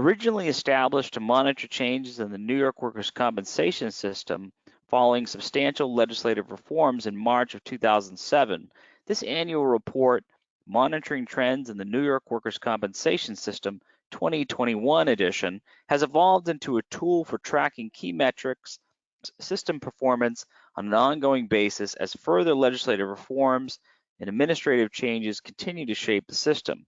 Originally established to monitor changes in the New York workers' compensation system following substantial legislative reforms in March of 2007, this annual report, Monitoring Trends in the New York Workers' Compensation System 2021 edition, has evolved into a tool for tracking key metrics, system performance on an ongoing basis as further legislative reforms and administrative changes continue to shape the system.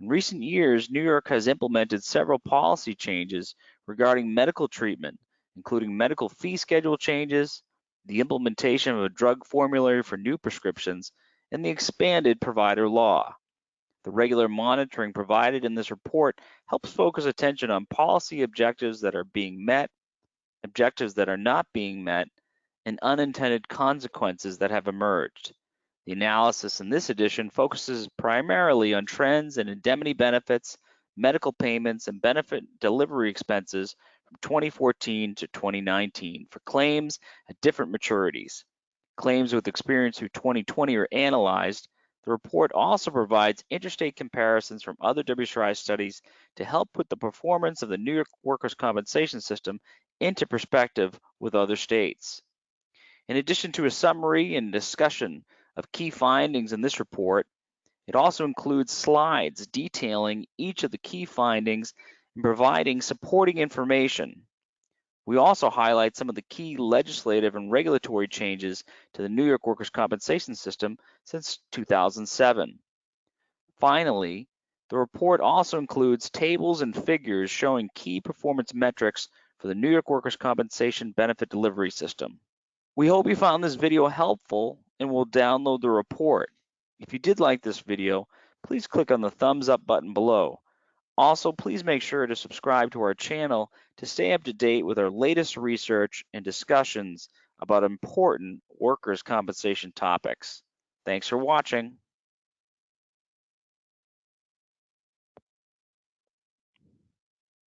In recent years, New York has implemented several policy changes regarding medical treatment, including medical fee schedule changes, the implementation of a drug formulary for new prescriptions, and the expanded provider law. The regular monitoring provided in this report helps focus attention on policy objectives that are being met, objectives that are not being met, and unintended consequences that have emerged. The analysis in this edition focuses primarily on trends in indemnity benefits, medical payments, and benefit delivery expenses from 2014 to 2019 for claims at different maturities. Claims with experience through 2020 are analyzed. The report also provides interstate comparisons from other WCRI studies to help put the performance of the New York workers' compensation system into perspective with other states. In addition to a summary and discussion of key findings in this report. It also includes slides detailing each of the key findings and providing supporting information. We also highlight some of the key legislative and regulatory changes to the New York workers' compensation system since 2007. Finally, the report also includes tables and figures showing key performance metrics for the New York workers' compensation benefit delivery system. We hope you found this video helpful and will download the report. If you did like this video, please click on the thumbs up button below. Also, please make sure to subscribe to our channel to stay up to date with our latest research and discussions about important workers' compensation topics. Thanks for watching.